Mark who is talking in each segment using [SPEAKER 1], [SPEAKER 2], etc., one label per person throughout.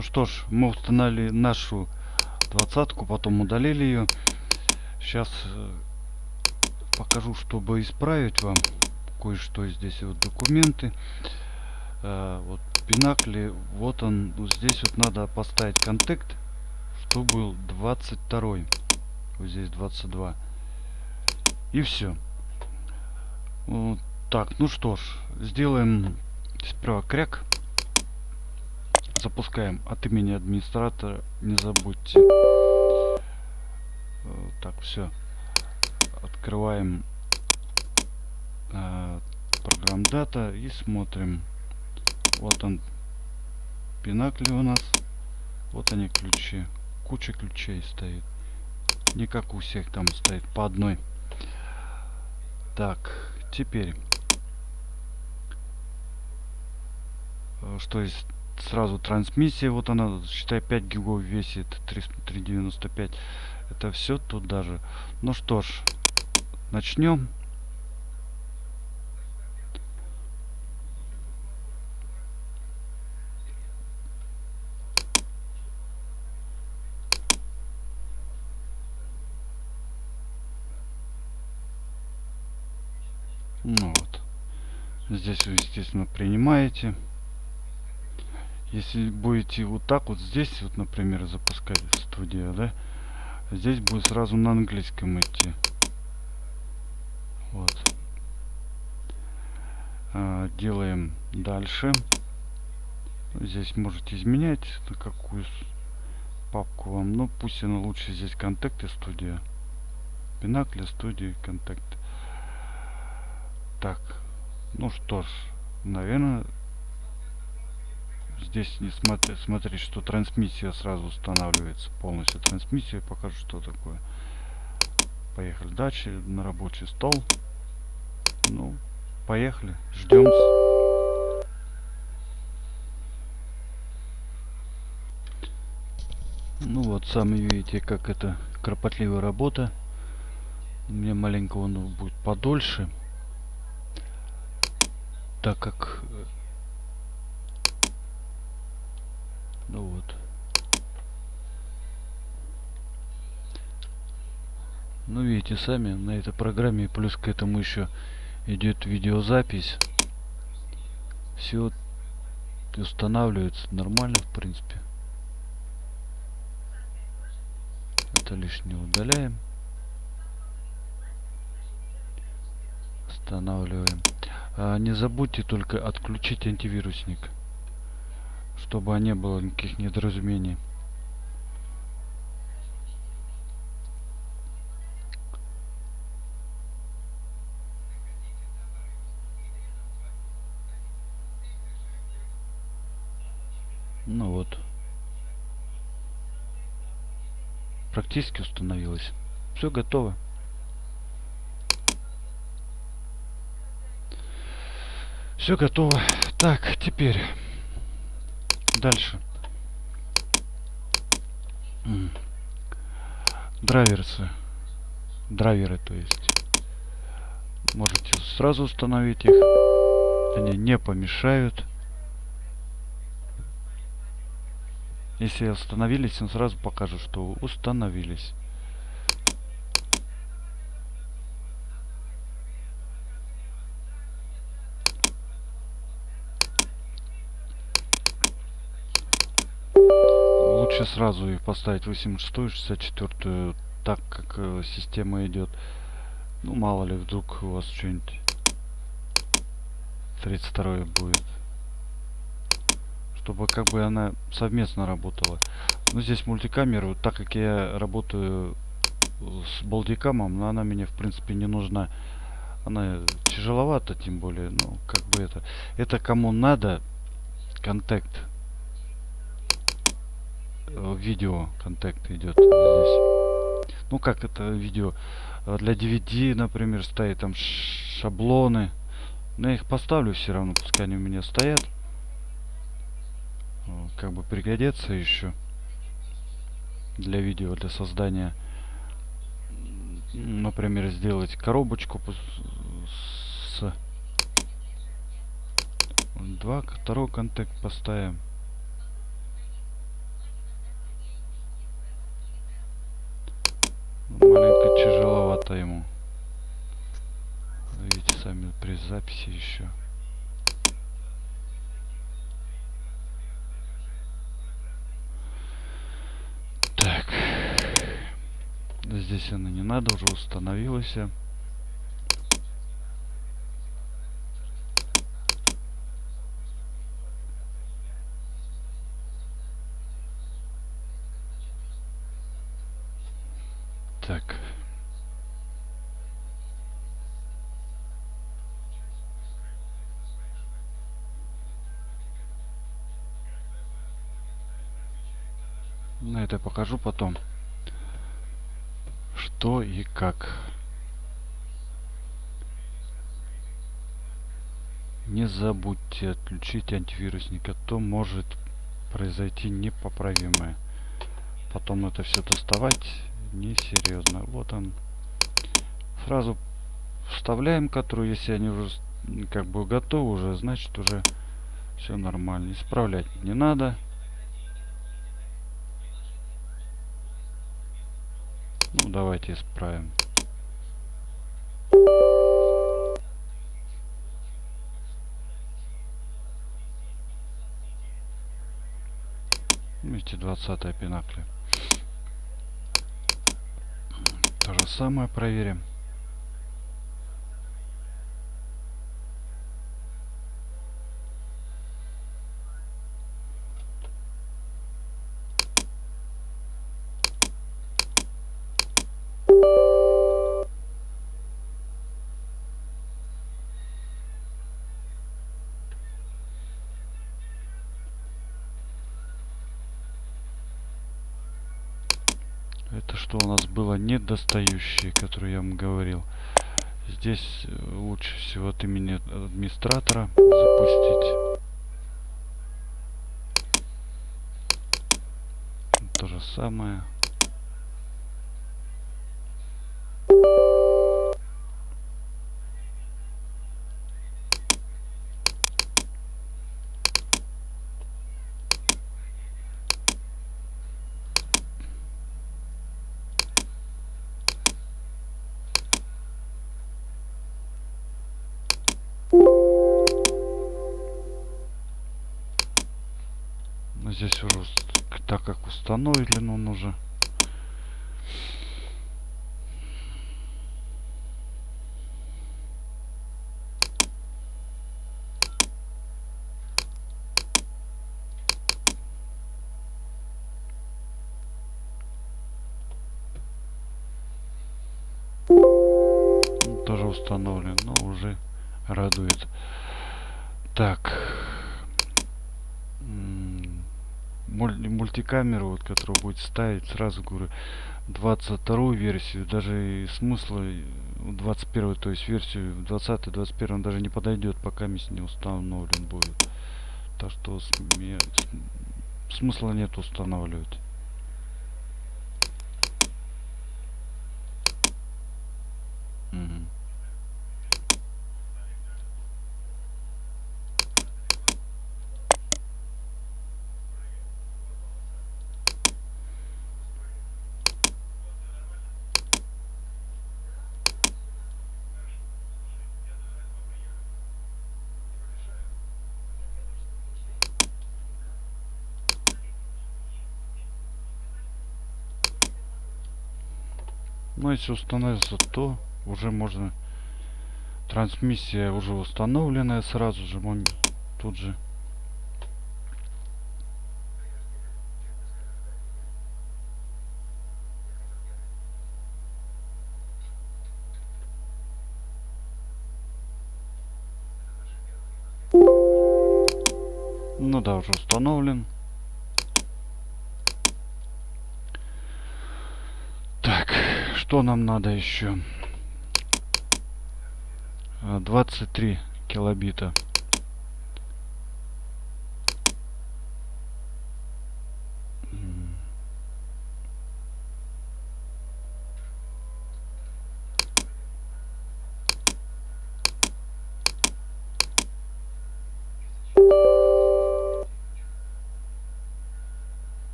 [SPEAKER 1] Ну что ж, мы установили нашу двадцатку, потом удалили ее. Сейчас э, покажу, чтобы исправить вам кое-что здесь вот документы. А, вот пинакли, вот он, вот здесь вот надо поставить контакт, что был 22 вот здесь 22 и все вот так ну что ж сделаем сперва кряк запускаем от имени администратора. Не забудьте. Так все открываем э, программ дата и смотрим. Вот он. Пинакли у нас. Вот они ключи. Куча ключей стоит. Не как у всех там стоит по одной. Так теперь. Э, что есть сразу трансмиссия вот она считай 5 гигов весит 395 это все тут даже ну что ж начнем Ну вот. Здесь вы, естественно, принимаете. Если будете вот так вот здесь, вот, например, запускать студия, да, здесь будет сразу на английском идти. Вот. А, делаем дальше. Здесь можете изменять, на какую папку вам. Но пусть она лучше здесь контакты студия. Пинакли студии контакты. Так, ну что ж, наверное, здесь не смотри, смотри, что трансмиссия сразу устанавливается полностью. Трансмиссия покажу, что такое. Поехали дальше на рабочий стол. Ну, поехали, ждем. Ну вот, сами видите, как это кропотливая работа. Мне маленько он будет подольше так как э, ну вот. Ну видите сами на этой программе плюс к этому еще идет видеозапись. Все устанавливается нормально в принципе. Это лишнее удаляем. Устанавливаем. А, не забудьте только отключить антивирусник, чтобы не было никаких недоразумений. Ну вот. Практически установилось. Все готово. Все готово. Так, теперь дальше. Драйверсы. Драйверы, то есть. Можете сразу установить их. Они не помешают. Если установились, он сразу покажет, что установились. Лучше сразу их поставить 86 64 так как э, система идет ну мало ли вдруг у вас что-нибудь 32 будет. Чтобы как бы она совместно работала. Но здесь мультикамеру так как я работаю с балдикамом но она мне в принципе не нужна. Она тяжеловата тем более ну как бы это. Это кому надо контакт видео контакт идет здесь. Ну как это видео? Э, для DVD, например, стоит там шаблоны. Но я их поставлю все равно, пускай они у меня стоят. Как бы пригодятся еще для видео, для создания. Например, сделать коробочку с два, второй контакт поставим. Место ему. Видите сами при записи еще. Так. Здесь она не надо, уже установилась. Так. Это покажу потом. Что и как. Не забудьте отключить антивирусник, а то может произойти непоправимое. Потом это все доставать несерьезно. Вот он. Фразу вставляем, которую, если они уже как бы готовы уже, значит уже все нормально. Исправлять не надо. Ну, давайте исправим. Видите, 20 пинакли. То же самое проверим. Что у нас было недостающее, которое я вам говорил. Здесь э, лучше всего от имени администратора запустить. То же самое. Здесь уже так как установлен он уже. Тоже установлен но уже радует. Так мультикамеру, вот, которую будет ставить, сразу говорю, 22 версию, даже и смысла 21 то есть версию 20 21 даже не подойдет, пока мисс не установлен будет. Так что смысла нет устанавливать. Но если установится, то уже можно... Трансмиссия уже установленная сразу же. Он тут же Ну да, уже установлен. Что нам надо еще 23 килобита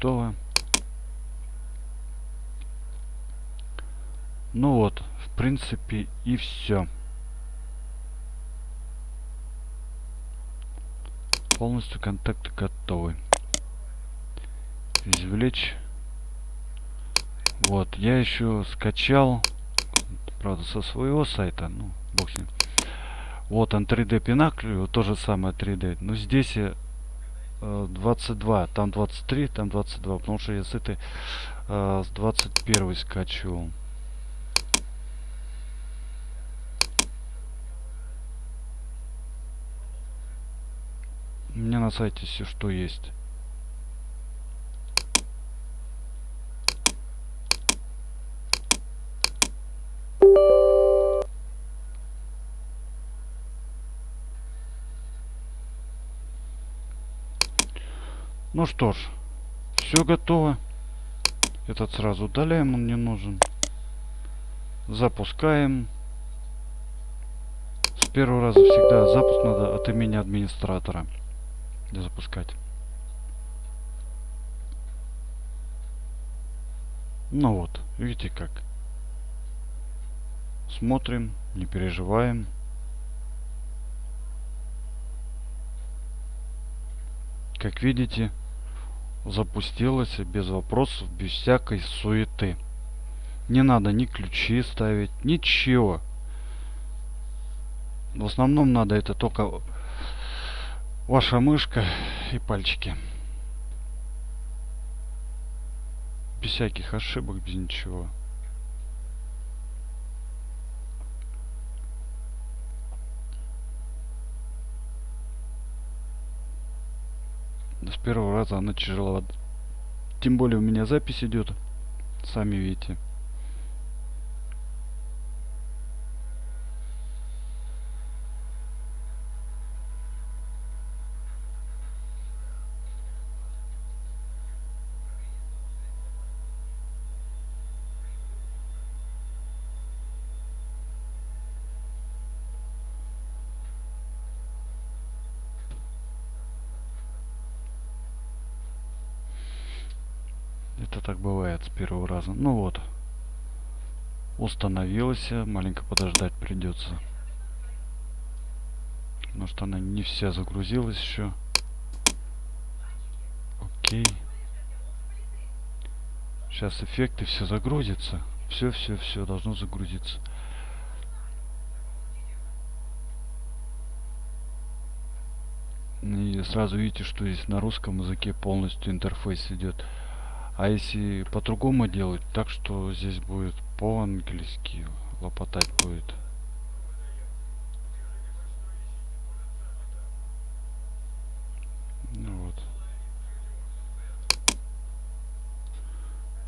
[SPEAKER 1] готово. Ну вот, в принципе и все. Полностью контакты готовы. Извлечь. Вот, я еще скачал, правда, со своего сайта, ну, бог с ним. Вот он 3D Пинакль, то же самое 3D. Но здесь 22, там 23, там 22, потому что я с этой э, с 21 скачивал. У меня на сайте все что есть. Ну что ж, все готово. Этот сразу удаляем, он не нужен. Запускаем. С первого раза всегда запуск надо от имени администратора запускать. Ну вот, видите как. Смотрим, не переживаем. Как видите, запустилась без вопросов, без всякой суеты. Не надо ни ключи ставить, ничего. В основном надо это только ваша мышка и пальчики. Без всяких ошибок, без ничего. с первого раза она тяжела. Тем более у меня запись идет. Сами видите. Это так бывает с первого раза. Ну вот. Установилась. Маленько подождать придется. Потому что она не вся загрузилась еще. Окей. Сейчас эффекты все загрузится. Все, все, все должно загрузиться. И сразу видите, что здесь на русском языке полностью интерфейс идет. А если по-другому делать, так что здесь будет по-английски лопотать будет. Ну вот.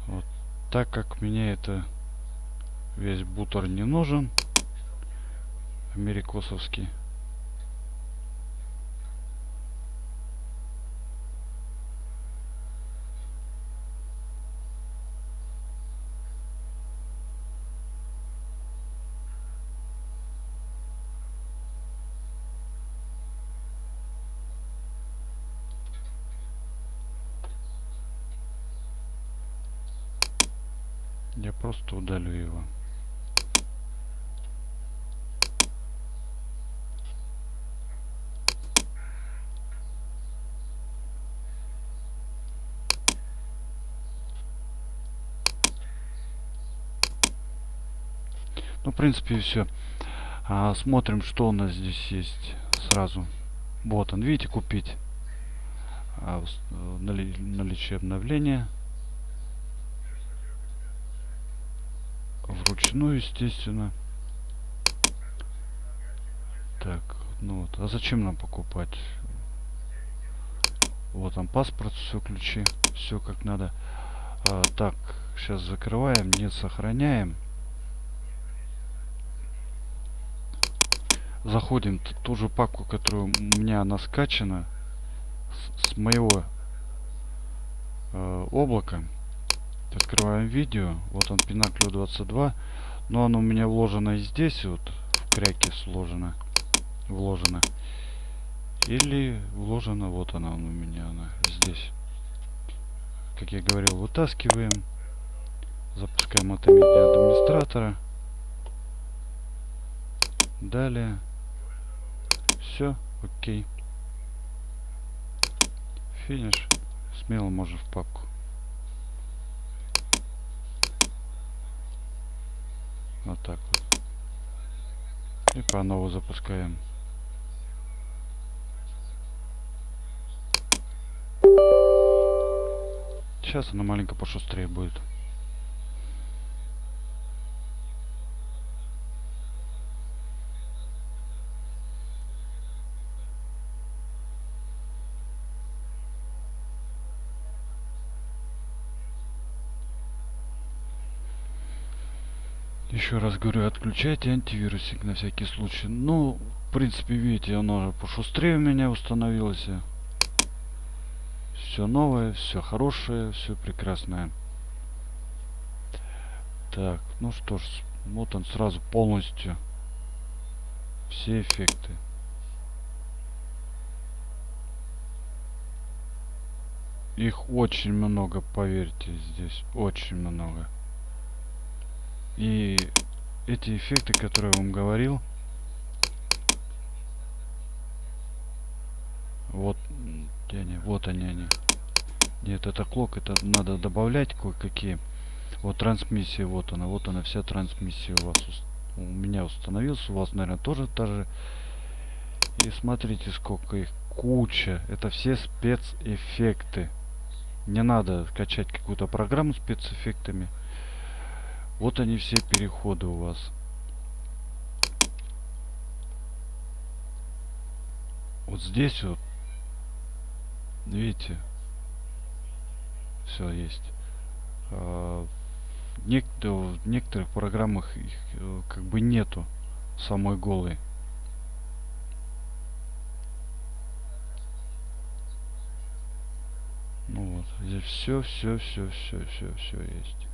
[SPEAKER 1] Вот. Так как мне это весь бутер не нужен, америкосовский. Я просто удалю его. Ну, в принципе, все. А, смотрим, что у нас здесь есть сразу. Вот он, видите, купить. А, нали наличие обновления. Вручную, естественно. Так, ну вот. А зачем нам покупать? Вот там паспорт, все ключи, все как надо. А, так, сейчас закрываем, не сохраняем. Заходим в ту же папку, которую у меня она скачана с, с моего э, облака. Открываем видео. Вот он Пинаклю 22. Но оно у меня вложено здесь, вот в кряке сложено. Вложено. Или вложено, вот она у меня, она здесь. Как я говорил, вытаскиваем. Запускаем медиа администратора. Далее. Все, окей. Финиш. Смело можно в папку. Вот так вот. И по новому запускаем. Сейчас она маленько пошустрее будет. Еще раз говорю, отключайте антивирусик на всякий случай. Ну, в принципе, видите, оно пошустрее у меня установилось. Все новое, все хорошее, все прекрасное. Так, ну что ж, вот он сразу полностью. Все эффекты. Их очень много, поверьте, здесь очень много. И эти эффекты, которые я вам говорил, вот, где они, вот они, они. Нет, это клок, это надо добавлять кое-какие. Вот трансмиссия, вот она, вот она, вся трансмиссия у вас, у меня установилась, у вас, наверное, тоже та же. И смотрите, сколько их, куча. Это все спецэффекты. Не надо качать какую-то программу спецэффектами. Вот они все переходы у вас. Вот здесь вот, видите, все есть. А, в, некоторых программах их э, как бы нету самой голой. Ну вот, здесь все, все, все, все, все, все есть.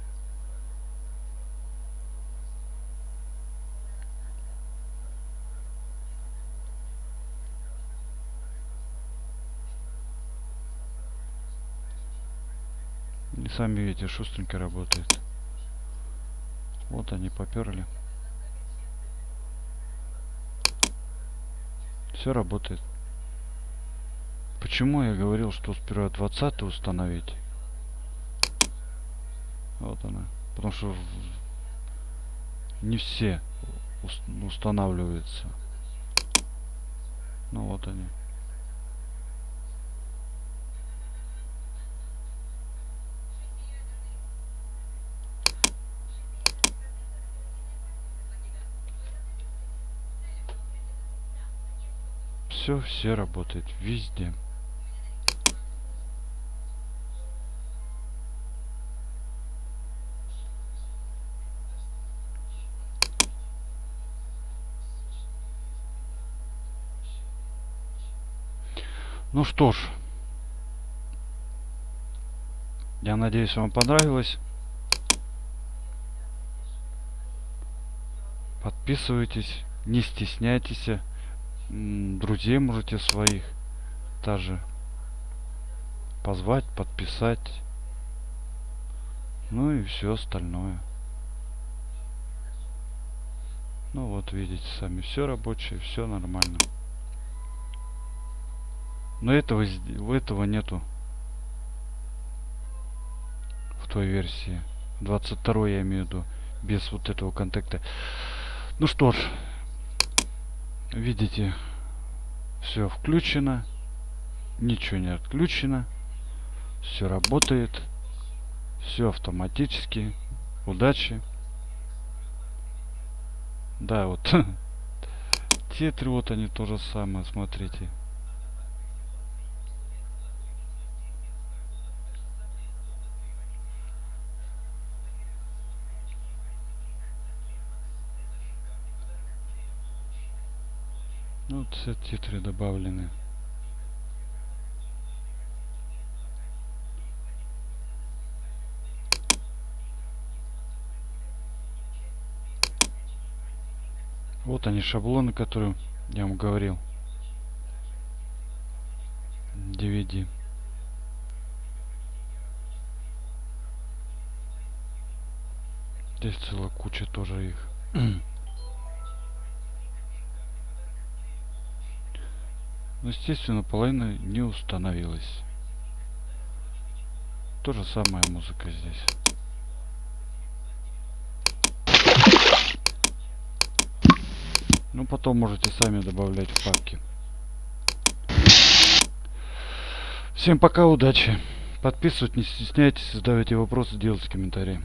[SPEAKER 1] И сами видите, шустренько работает. Вот они поперли. Все работает. Почему я говорил, что сперва 20 установить? Вот она. Потому что не все устанавливаются. Ну вот они. Все, все работает везде. Ну что ж, я надеюсь, вам понравилось. Подписывайтесь, не стесняйтесь друзей можете своих даже позвать, подписать. Ну и все остальное. Ну вот видите сами, все рабочее, все нормально. Но этого, этого нету в той версии. 22 я имею в виду, без вот этого контакта. Ну что ж, видите все включено ничего не отключено все работает все автоматически удачи. Да вот. Те три вот они то же самое смотрите Все титры добавлены. Вот они шаблоны, которые я вам говорил. DVD. Здесь целая куча тоже их. Но, естественно, половина не установилась. То же самое музыка здесь. Ну, потом можете сами добавлять в папки. Всем пока, удачи. Подписывайтесь, не стесняйтесь, задавайте вопросы, делайте комментарии.